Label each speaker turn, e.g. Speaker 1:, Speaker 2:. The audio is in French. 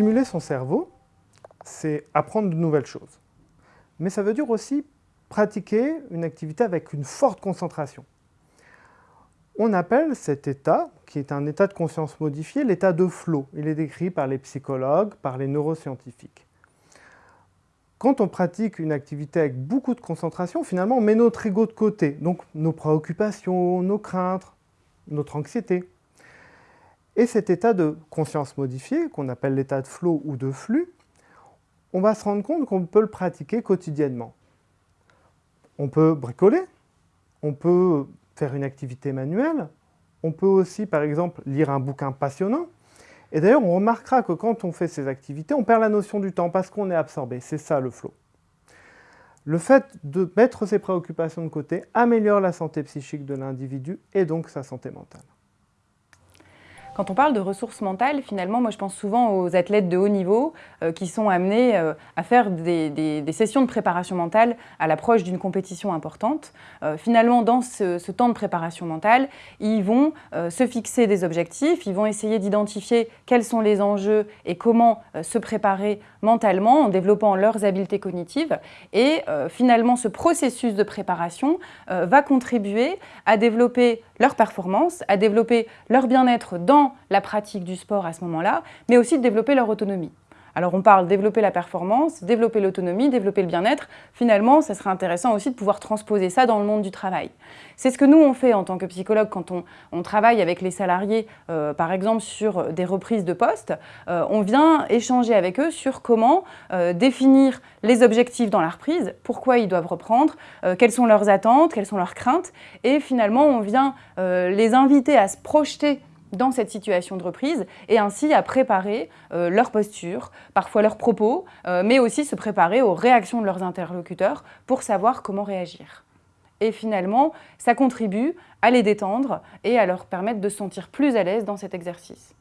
Speaker 1: Stimuler son cerveau, c'est apprendre de nouvelles choses. Mais ça veut dire aussi pratiquer une activité avec une forte concentration. On appelle cet état, qui est un état de conscience modifié, l'état de flow. Il est décrit par les psychologues, par les neuroscientifiques. Quand on pratique une activité avec beaucoup de concentration, finalement, on met notre ego de côté, donc nos préoccupations, nos craintes, notre anxiété. Et cet état de conscience modifié, qu'on appelle l'état de flow ou de flux, on va se rendre compte qu'on peut le pratiquer quotidiennement. On peut bricoler, on peut faire une activité manuelle, on peut aussi, par exemple, lire un bouquin passionnant, et d'ailleurs, on remarquera que quand on fait ces activités, on perd la notion du temps parce qu'on est absorbé. C'est ça le flow. Le fait de mettre ses préoccupations de côté améliore la santé psychique de l'individu et donc sa santé mentale.
Speaker 2: Quand on parle de ressources mentales, finalement, moi je pense souvent aux athlètes de haut niveau euh, qui sont amenés euh, à faire des, sessions de préparation mentale à l'approche d'une compétition importante. Euh, finalement, dans ce, temps de préparation mentale, ils vont se fixer des objectifs, ils vont essayer d'identifier quels sont les enjeux et comment se préparer mentalement en développant leurs habiletés cognitives. Et finalement, ce processus de préparation va contribuer à développer leur performance, à développer leur bien-être dans la pratique du sport à ce moment-là, mais aussi de développer leur autonomie. Alors on parle développer la performance, développer l'autonomie, développer le bien-être. Finalement, ça serait intéressant aussi de pouvoir transposer ça dans le monde du travail. C'est ce que nous on fait en tant que psychologue quand on, travaille avec les salariés, euh, par exemple sur des reprises de poste. Euh, on vient échanger avec eux sur comment euh, définir les objectifs dans la reprise, pourquoi ils doivent reprendre, quelles sont leurs attentes, quelles sont leurs craintes. Et finalement, on vient les inviter à se projeter dans cette situation de reprise et ainsi à préparer euh, leur posture, parfois leurs propos, euh, mais aussi se préparer aux réactions de leurs interlocuteurs pour savoir comment réagir. Et finalement, ça contribue à les détendre et à leur permettre de se sentir plus à l'aise dans cet exercice.